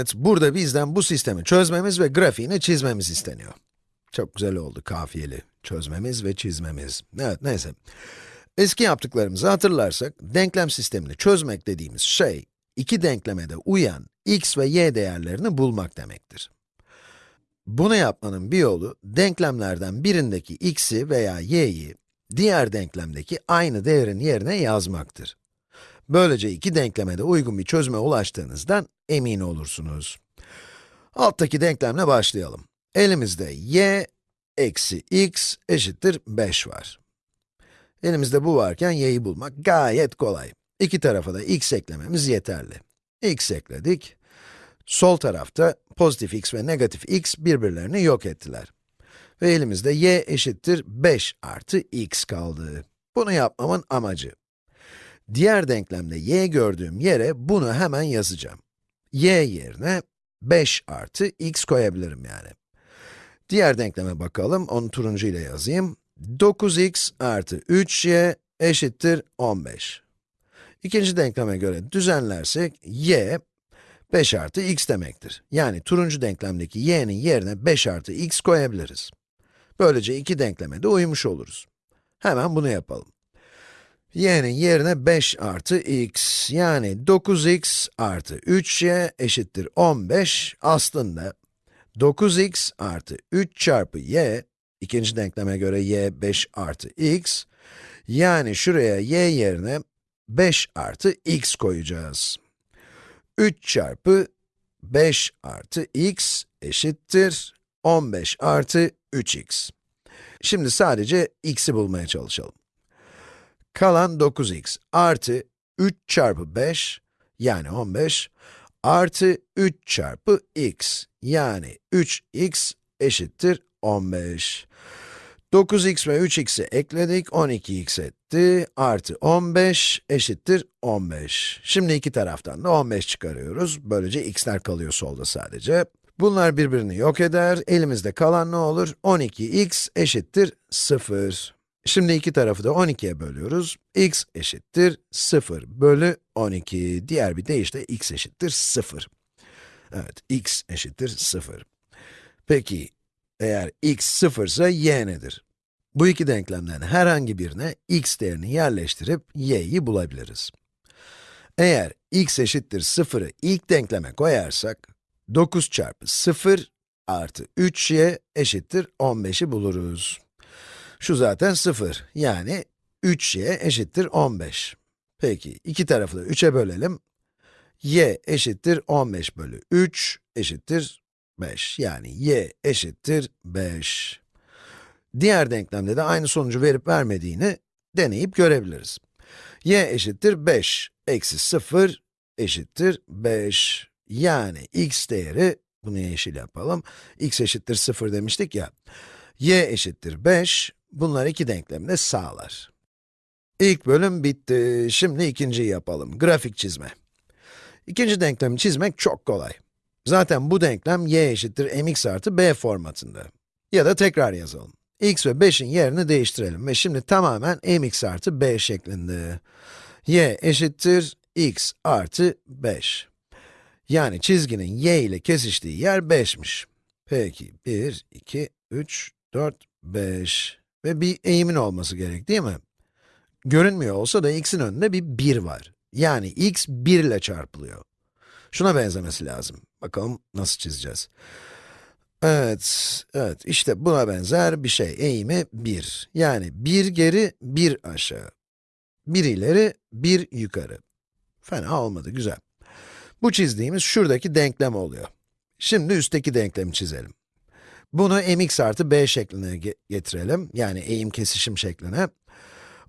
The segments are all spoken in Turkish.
Evet, burada bizden bu sistemi çözmemiz ve grafiğini çizmemiz isteniyor. Çok güzel oldu kafiyeli. Çözmemiz ve çizmemiz. Evet, neyse. Eski yaptıklarımızı hatırlarsak, denklem sistemini çözmek dediğimiz şey, iki denklemede uyan x ve y değerlerini bulmak demektir. Bunu yapmanın bir yolu, denklemlerden birindeki x'i veya y'yi, diğer denklemdeki aynı değerin yerine yazmaktır. Böylece iki denkleme de uygun bir çözüme ulaştığınızdan emin olursunuz. Alttaki denklemle başlayalım. Elimizde y eksi x eşittir 5 var. Elimizde bu varken y'yi bulmak gayet kolay. İki tarafa da x eklememiz yeterli. x ekledik. Sol tarafta pozitif x ve negatif x birbirlerini yok ettiler. Ve elimizde y eşittir 5 artı x kaldı. Bunu yapmamın amacı. Diğer denklemde y gördüğüm yere bunu hemen yazacağım. y yerine 5 artı x koyabilirim yani. Diğer denkleme bakalım, onu turuncu ile yazayım. 9x artı 3y eşittir 15. İkinci denkleme göre düzenlersek, y 5 artı x demektir. Yani turuncu denklemdeki y'nin yerine 5 artı x koyabiliriz. Böylece iki denkleme de uymuş oluruz. Hemen bunu yapalım. Y'nin yerine 5 artı x, yani 9x artı 3y eşittir 15, aslında 9x artı 3 çarpı y, ikinci denkleme göre y 5 artı x, yani şuraya y yerine 5 artı x koyacağız. 3 çarpı 5 artı x eşittir 15 artı 3x. Şimdi sadece x'i bulmaya çalışalım. Kalan 9x artı 3 çarpı 5, yani 15, artı 3 çarpı x, yani 3x eşittir 15. 9x ve 3x'i ekledik, 12x etti, artı 15 eşittir 15. Şimdi iki taraftan da 15 çıkarıyoruz, böylece x'ler kalıyor solda sadece. Bunlar birbirini yok eder, elimizde kalan ne olur? 12x eşittir 0. Şimdi iki tarafı da 12'ye bölüyoruz. x eşittir 0 bölü 12. Diğer bir deyişle x eşittir 0. Evet, x eşittir 0. Peki, eğer x 0 ise y nedir? Bu iki denklemden herhangi birine x değerini yerleştirip y'yi bulabiliriz. Eğer x eşittir 0'ı ilk denkleme koyarsak, 9 çarpı 0 artı 3y eşittir 15'i buluruz. Şu zaten 0, yani 3y eşittir 15. Peki, iki tarafı da 3'e bölelim. y eşittir 15 bölü 3 eşittir 5. Yani y eşittir 5. Diğer denklemde de aynı sonucu verip vermediğini deneyip görebiliriz. y eşittir 5 eksi 0 eşittir 5. Yani x değeri, bunu yeşil yapalım, x eşittir 0 demiştik ya, y eşittir 5, bunlar iki denklemde sağlar. İlk bölüm bitti, şimdi ikinciyi yapalım, grafik çizme. İkinci denklemi çizmek çok kolay. Zaten bu denklem y eşittir mx artı b formatında. Ya da tekrar yazalım. x ve 5'in yerini değiştirelim ve şimdi tamamen mx artı b şeklinde. y eşittir x artı 5. Yani çizginin y ile kesiştiği yer 5'miş. Peki, 1, 2, 3, 4, 5 ve bir eğimin olması gerek değil mi? Görünmüyor olsa da x'in önünde bir 1 var. Yani x 1 ile çarpılıyor. Şuna benzemesi lazım. Bakalım nasıl çizeceğiz. Evet, evet, işte buna benzer bir şey. Eğimi 1. Yani 1 geri, 1 aşağı. 1 ileri, 1 yukarı. Fena olmadı, güzel. Bu çizdiğimiz şuradaki denklem oluyor. Şimdi üstteki denklemi çizelim. Bunu mx artı b şekline getirelim, yani eğim kesişim şekline.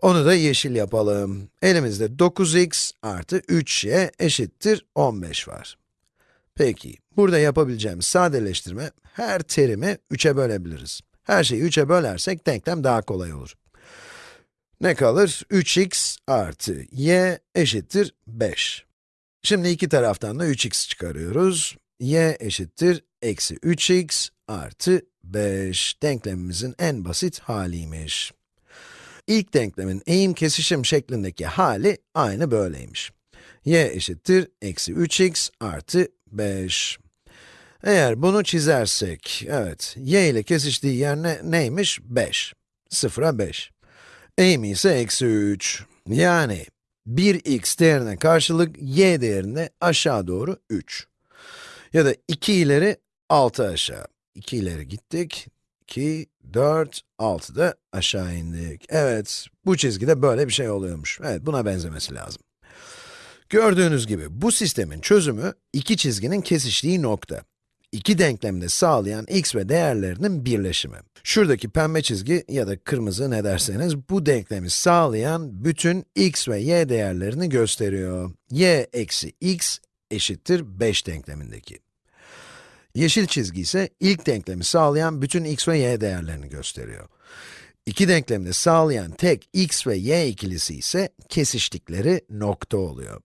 Onu da yeşil yapalım. Elimizde 9x artı 3y eşittir 15 var. Peki, burada yapabileceğimiz sadeleştirme, her terimi 3'e bölebiliriz. Her şeyi 3'e bölersek denklem daha kolay olur. Ne kalır? 3x artı y eşittir 5. Şimdi iki taraftan da 3x çıkarıyoruz. y eşittir eksi 3x artı 5. Denklemimizin en basit haliymiş. İlk denklemin eğim kesişim şeklindeki hali aynı böyleymiş. y eşittir eksi 3x artı 5. Eğer bunu çizersek, evet, y ile kesiştiği yer ne, neymiş? 5. 0'a 5. Eğimi ise eksi 3. Yani 1x değerine karşılık y değerine aşağı doğru 3. Ya da 2 ileri 6 aşağı. 2 ileri gittik. 2, 4, 6 da aşağı indik. Evet, bu çizgide böyle bir şey oluyormuş. Evet, buna benzemesi lazım. Gördüğünüz gibi bu sistemin çözümü iki çizginin kesiştiği nokta. İki denklemi de sağlayan x ve değerlerinin birleşimi. Şuradaki pembe çizgi ya da kırmızı ne derseniz bu denklemi sağlayan bütün x ve y değerlerini gösteriyor. y eksi x eşittir 5 denklemindeki. Yeşil çizgi ise ilk denklemi sağlayan bütün x ve y değerlerini gösteriyor. İki denklemi de sağlayan tek x ve y ikilisi ise kesiştikleri nokta oluyor.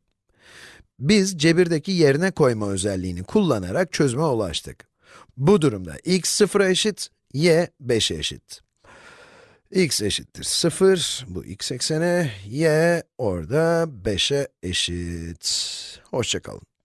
Biz cebirdeki yerine koyma özelliğini kullanarak çözüme ulaştık. Bu durumda x 0'a eşit, y 5'e eşit. x eşittir 0, bu x ekseni, y orada 5'e eşit. Hoşçakalın.